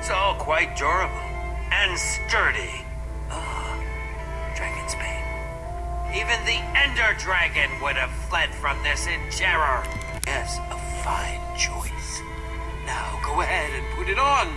It's all quite durable and sturdy. Oh, Dragon's Bane. Even the Ender Dragon would have fled from this in terror. Yes, a fine choice. Now go ahead and put it on.